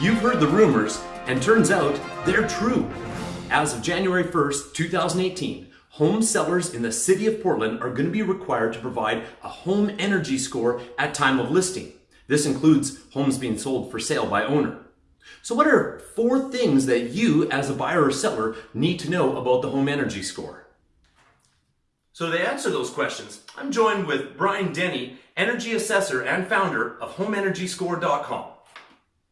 You've heard the rumors, and turns out they're true. As of January 1st, 2018, home sellers in the city of Portland are going to be required to provide a home energy score at time of listing. This includes homes being sold for sale by owner. So what are four things that you as a buyer or seller need to know about the home energy score? So to answer those questions, I'm joined with Brian Denny, energy assessor and founder of HomeEnergyScore.com.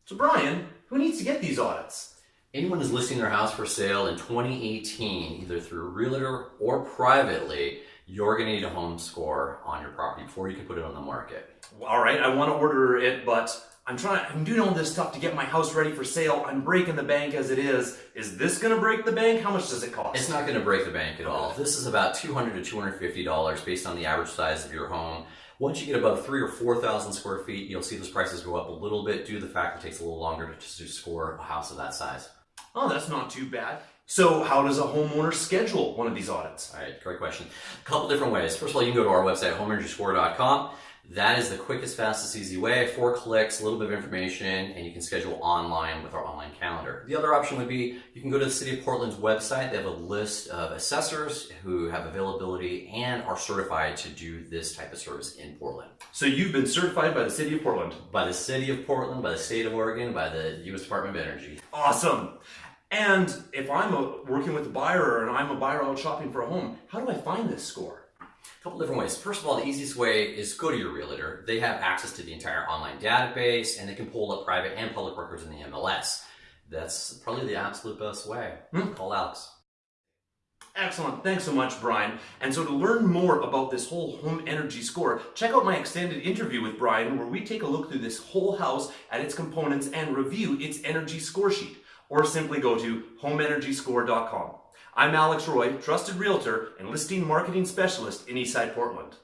So Brian, who needs to get these audits? Anyone who's listing their house for sale in 2018, either through a realtor or privately, you're going to need a home score on your property before you can put it on the market. All right, I want to order it, but I'm trying, I'm doing all this stuff to get my house ready for sale. I'm breaking the bank as it is. Is this going to break the bank? How much does it cost? It's not going to break the bank at all. This is about 200 to $250 based on the average size of your home. Once you get above three or 4,000 square feet, you'll see those prices go up a little bit due to the fact it takes a little longer to, to score a house of that size. Oh, that's not too bad. So how does a homeowner schedule one of these audits? All right, great question. A couple different ways. First of all, you can go to our website, homeenergyscore.com. That is the quickest, fastest, easy way. Four clicks, a little bit of information, and you can schedule online with our online calendar. The other option would be you can go to the City of Portland's website. They have a list of assessors who have availability and are certified to do this type of service in Portland. So you've been certified by the City of Portland? By the City of Portland, by the State of Oregon, by the U.S. Department of Energy. Awesome. And if I'm a, working with a buyer and I'm a buyer out shopping for a home, how do I find this score? A couple different ways. First of all, the easiest way is go to your realtor. They have access to the entire online database and they can pull up private and public records in the MLS. That's probably the absolute best way. Hmm? Call Alex. Excellent. Thanks so much, Brian. And so to learn more about this whole home energy score, check out my extended interview with Brian where we take a look through this whole house at its components and review its energy score sheet. Or simply go to homeenergyscore.com. I'm Alex Roy, trusted realtor and listing marketing specialist in Eastside Portland.